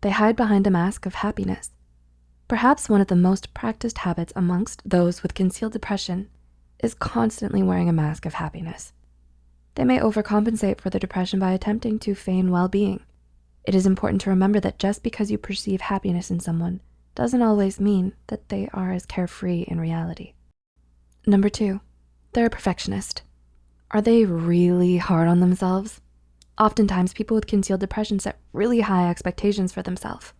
they hide behind a mask of happiness. Perhaps one of the most practiced habits amongst those with concealed depression is constantly wearing a mask of happiness. They may overcompensate for the depression by attempting to feign well-being. It is important to remember that just because you perceive happiness in someone doesn't always mean that they are as carefree in reality. Number two, they're a perfectionist. Are they really hard on themselves? Oftentimes, people with concealed depression set really high expectations for themselves.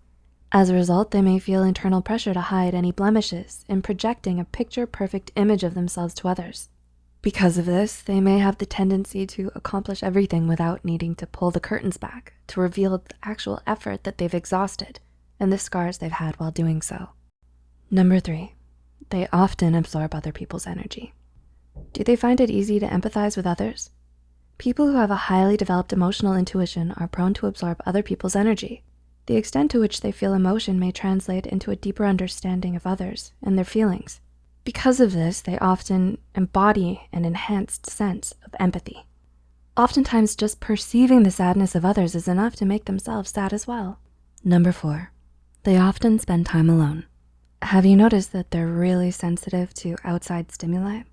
As a result, they may feel internal pressure to hide any blemishes in projecting a picture-perfect image of themselves to others. Because of this, they may have the tendency to accomplish everything without needing to pull the curtains back to reveal the actual effort that they've exhausted and the scars they've had while doing so. Number three, they often absorb other people's energy. Do they find it easy to empathize with others? People who have a highly developed emotional intuition are prone to absorb other people's energy. The extent to which they feel emotion may translate into a deeper understanding of others and their feelings. Because of this, they often embody an enhanced sense of empathy. Oftentimes, just perceiving the sadness of others is enough to make themselves sad as well. Number four, they often spend time alone. Have you noticed that they're really sensitive to outside stimuli?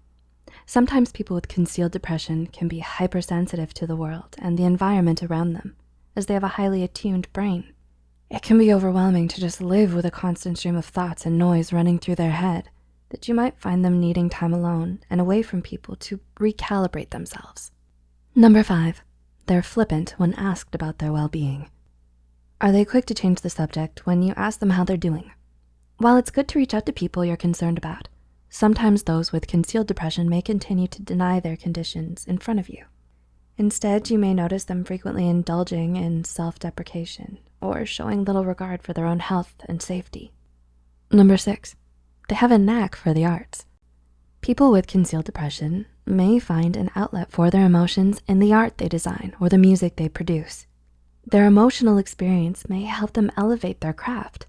Sometimes people with concealed depression can be hypersensitive to the world and the environment around them as they have a highly attuned brain. It can be overwhelming to just live with a constant stream of thoughts and noise running through their head that you might find them needing time alone and away from people to recalibrate themselves. Number five, they're flippant when asked about their well-being. Are they quick to change the subject when you ask them how they're doing? While it's good to reach out to people you're concerned about, sometimes those with concealed depression may continue to deny their conditions in front of you. Instead, you may notice them frequently indulging in self-deprecation or showing little regard for their own health and safety. Number six, they have a knack for the arts. People with concealed depression may find an outlet for their emotions in the art they design or the music they produce. Their emotional experience may help them elevate their craft.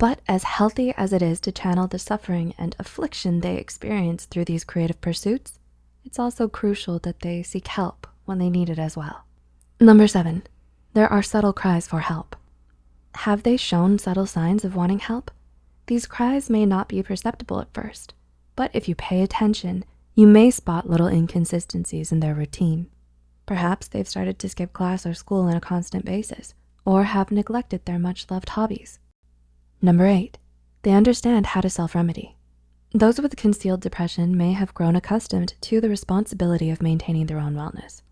But as healthy as it is to channel the suffering and affliction they experience through these creative pursuits, it's also crucial that they seek help when they need it as well. Number seven, there are subtle cries for help. Have they shown subtle signs of wanting help? These cries may not be perceptible at first, but if you pay attention, you may spot little inconsistencies in their routine. Perhaps they've started to skip class or school on a constant basis, or have neglected their much loved hobbies. Number eight, they understand how to self-remedy. Those with concealed depression may have grown accustomed to the responsibility of maintaining their own wellness.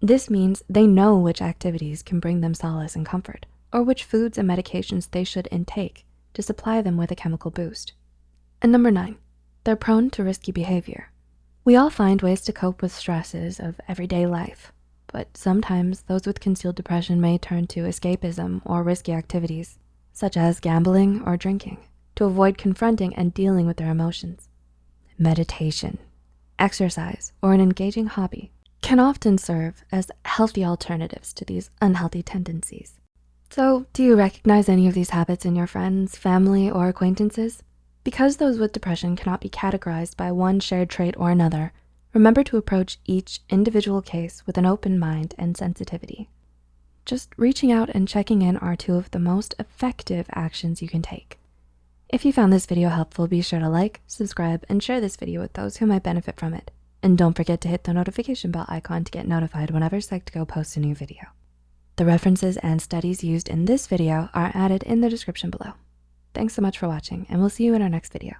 This means they know which activities can bring them solace and comfort, or which foods and medications they should intake to supply them with a chemical boost. And number nine, they're prone to risky behavior. We all find ways to cope with stresses of everyday life, but sometimes those with concealed depression may turn to escapism or risky activities, such as gambling or drinking, to avoid confronting and dealing with their emotions. Meditation, exercise, or an engaging hobby can often serve as healthy alternatives to these unhealthy tendencies. So do you recognize any of these habits in your friends, family, or acquaintances? Because those with depression cannot be categorized by one shared trait or another, remember to approach each individual case with an open mind and sensitivity. Just reaching out and checking in are two of the most effective actions you can take. If you found this video helpful, be sure to like, subscribe, and share this video with those who might benefit from it. And don't forget to hit the notification bell icon to get notified whenever Psych2Go posts a new video. The references and studies used in this video are added in the description below. Thanks so much for watching and we'll see you in our next video.